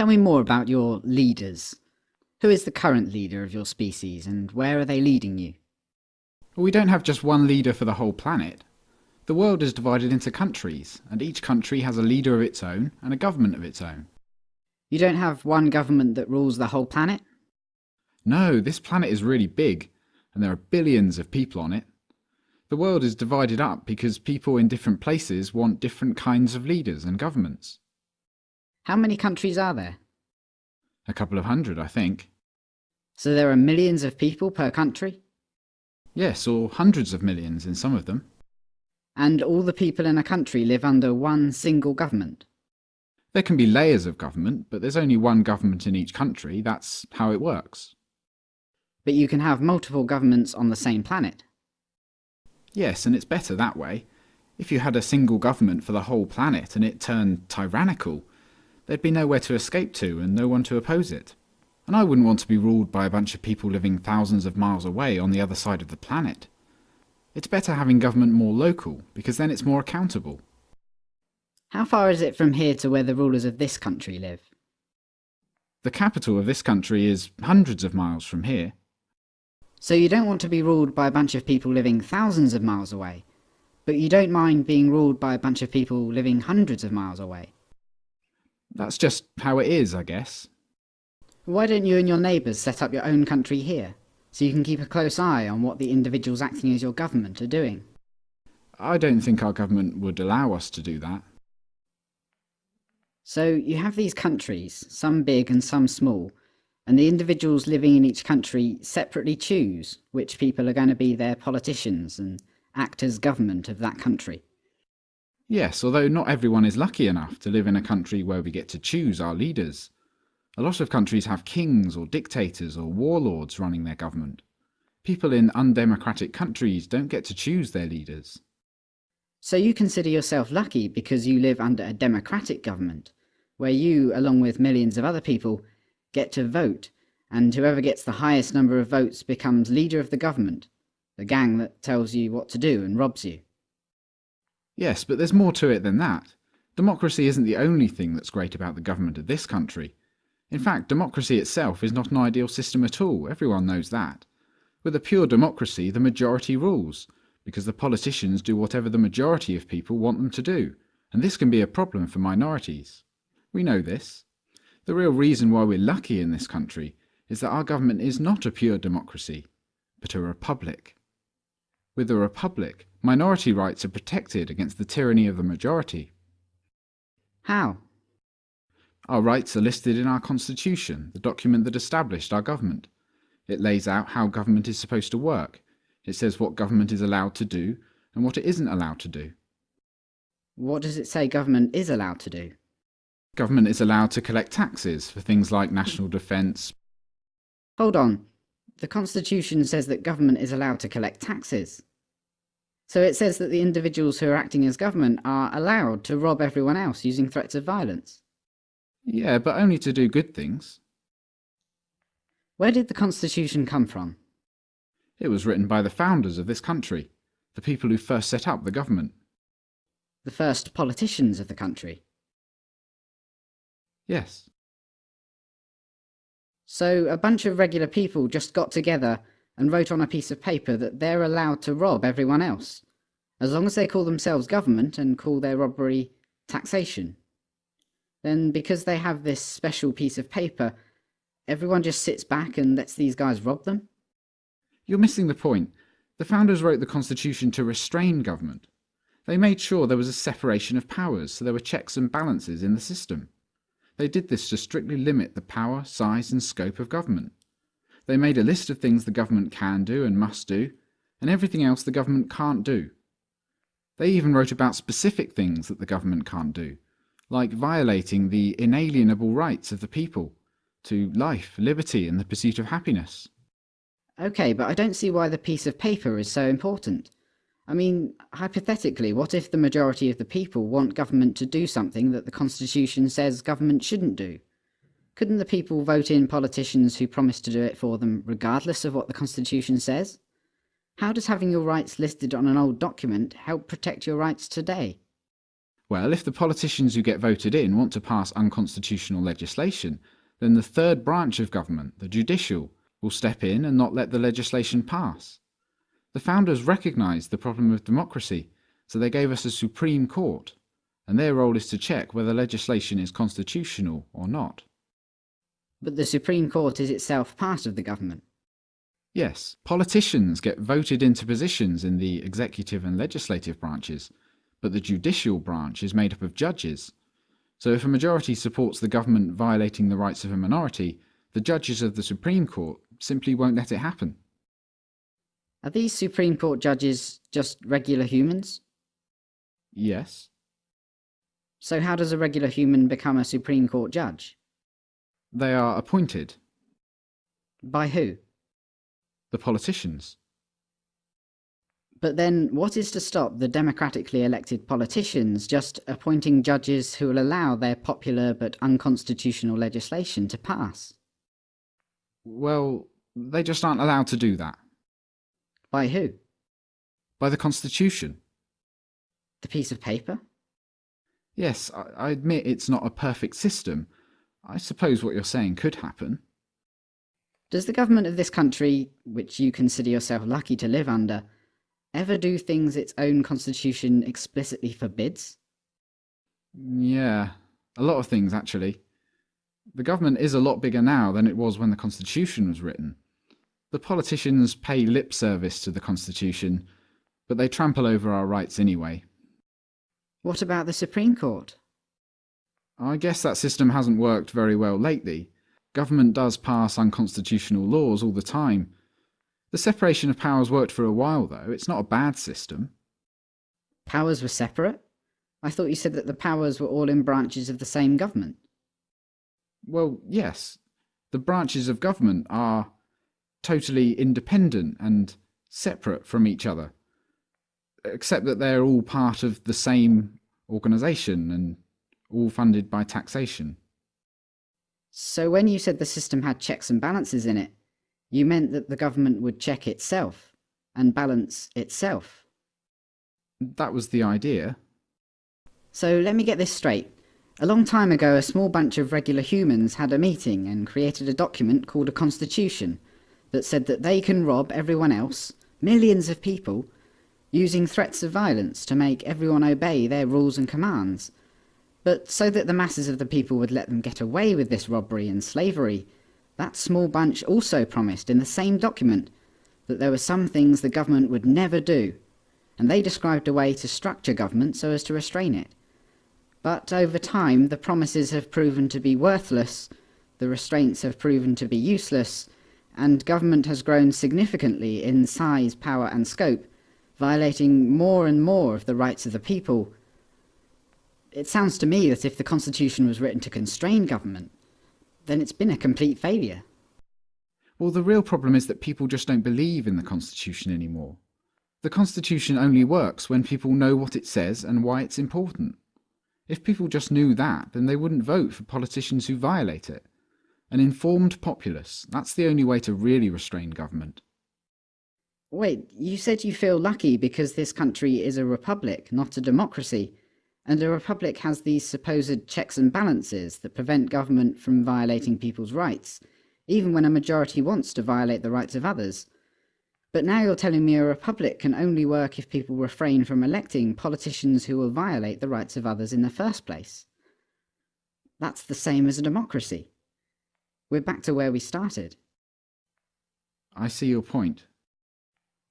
Tell me more about your leaders. Who is the current leader of your species, and where are they leading you? We don't have just one leader for the whole planet. The world is divided into countries, and each country has a leader of its own and a government of its own. You don't have one government that rules the whole planet? No, this planet is really big, and there are billions of people on it. The world is divided up because people in different places want different kinds of leaders and governments. How many countries are there? A couple of hundred, I think. So there are millions of people per country? Yes, or hundreds of millions in some of them. And all the people in a country live under one single government? There can be layers of government, but there's only one government in each country. That's how it works. But you can have multiple governments on the same planet? Yes, and it's better that way. If you had a single government for the whole planet and it turned tyrannical, there'd be nowhere to escape to and no one to oppose it. And I wouldn't want to be ruled by a bunch of people living thousands of miles away on the other side of the planet. It's better having government more local, because then it's more accountable. How far is it from here to where the rulers of this country live? The capital of this country is hundreds of miles from here. So you don't want to be ruled by a bunch of people living thousands of miles away, but you don't mind being ruled by a bunch of people living hundreds of miles away. That's just how it is, I guess. Why don't you and your neighbours set up your own country here, so you can keep a close eye on what the individuals acting as your government are doing? I don't think our government would allow us to do that. So you have these countries, some big and some small, and the individuals living in each country separately choose which people are going to be their politicians and act as government of that country. Yes, although not everyone is lucky enough to live in a country where we get to choose our leaders. A lot of countries have kings or dictators or warlords running their government. People in undemocratic countries don't get to choose their leaders. So you consider yourself lucky because you live under a democratic government, where you, along with millions of other people, get to vote, and whoever gets the highest number of votes becomes leader of the government, the gang that tells you what to do and robs you. Yes, but there's more to it than that. Democracy isn't the only thing that's great about the government of this country. In fact, democracy itself is not an ideal system at all, everyone knows that. With a pure democracy, the majority rules, because the politicians do whatever the majority of people want them to do, and this can be a problem for minorities. We know this. The real reason why we're lucky in this country is that our government is not a pure democracy, but a republic. With a republic, minority rights are protected against the tyranny of the majority. How? Our rights are listed in our constitution, the document that established our government. It lays out how government is supposed to work. It says what government is allowed to do and what it isn't allowed to do. What does it say government is allowed to do? Government is allowed to collect taxes for things like national defence. Hold on. The Constitution says that government is allowed to collect taxes. So it says that the individuals who are acting as government are allowed to rob everyone else using threats of violence. Yeah, but only to do good things. Where did the Constitution come from? It was written by the founders of this country, the people who first set up the government. The first politicians of the country. Yes. So a bunch of regular people just got together and wrote on a piece of paper that they're allowed to rob everyone else, as long as they call themselves government and call their robbery taxation. Then because they have this special piece of paper, everyone just sits back and lets these guys rob them? You're missing the point. The founders wrote the Constitution to restrain government. They made sure there was a separation of powers, so there were checks and balances in the system. They did this to strictly limit the power, size and scope of government. They made a list of things the government can do and must do, and everything else the government can't do. They even wrote about specific things that the government can't do, like violating the inalienable rights of the people to life, liberty and the pursuit of happiness. Okay, but I don't see why the piece of paper is so important. I mean, hypothetically, what if the majority of the people want government to do something that the Constitution says government shouldn't do? Couldn't the people vote in politicians who promise to do it for them, regardless of what the Constitution says? How does having your rights listed on an old document help protect your rights today? Well, if the politicians who get voted in want to pass unconstitutional legislation, then the third branch of government, the judicial, will step in and not let the legislation pass. The founders recognised the problem of democracy, so they gave us a Supreme Court, and their role is to check whether legislation is constitutional or not. But the Supreme Court is itself part of the government. Yes, politicians get voted into positions in the executive and legislative branches, but the judicial branch is made up of judges. So if a majority supports the government violating the rights of a minority, the judges of the Supreme Court simply won't let it happen. Are these Supreme Court judges just regular humans? Yes. So how does a regular human become a Supreme Court judge? They are appointed. By who? The politicians. But then, what is to stop the democratically elected politicians just appointing judges who will allow their popular but unconstitutional legislation to pass? Well, they just aren't allowed to do that. By who? By the Constitution. The piece of paper? Yes, I, admit it's not a perfect system. I suppose what you're saying could happen. Does the government of this country, which you consider yourself lucky to live under, ever do things its own constitution explicitly forbids? Yeah, a lot of things actually. The government is a lot bigger now than it was when the constitution was written. The politicians pay lip service to the constitution, but they trample over our rights anyway. What about the Supreme Court? I guess that system hasn't worked very well lately. Government does pass unconstitutional laws all the time, the separation of powers worked for a while, though. It's not a bad system. Powers were separate? I thought you said that the powers were all in branches of the same government. Well, yes. The branches of government are totally independent and separate from each other, except that they're all part of the same organisation and all funded by taxation. So when you said the system had checks and balances in it, you meant that the government would check itself and balance itself. That was the idea. So let me get this straight. A long time ago, a small bunch of regular humans had a meeting and created a document called a constitution that said that they can rob everyone else, millions of people, using threats of violence to make everyone obey their rules and commands. But so that the masses of the people would let them get away with this robbery and slavery, that small bunch also promised in the same document that there were some things the government would never do, and they described a way to structure government so as to restrain it. But over time, the promises have proven to be worthless, the restraints have proven to be useless, and government has grown significantly in size, power and scope, violating more and more of the rights of the people. It sounds to me that if the Constitution was written to constrain government, then it's been a complete failure. Well, the real problem is that people just don't believe in the Constitution anymore. The Constitution only works when people know what it says and why it's important. If people just knew that, then they wouldn't vote for politicians who violate it. An informed populace, that's the only way to really restrain government. Wait, you said you feel lucky because this country is a republic, not a democracy and a republic has these supposed checks and balances that prevent government from violating people's rights, even when a majority wants to violate the rights of others. But now you're telling me a republic can only work if people refrain from electing politicians who will violate the rights of others in the first place. That's the same as a democracy. We're back to where we started. I see your point.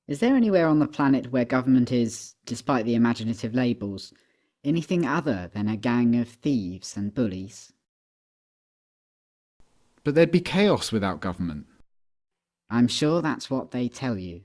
Is there anywhere on the planet where government is, despite the imaginative labels, anything other than a gang of thieves and bullies. But there'd be chaos without government. I'm sure that's what they tell you.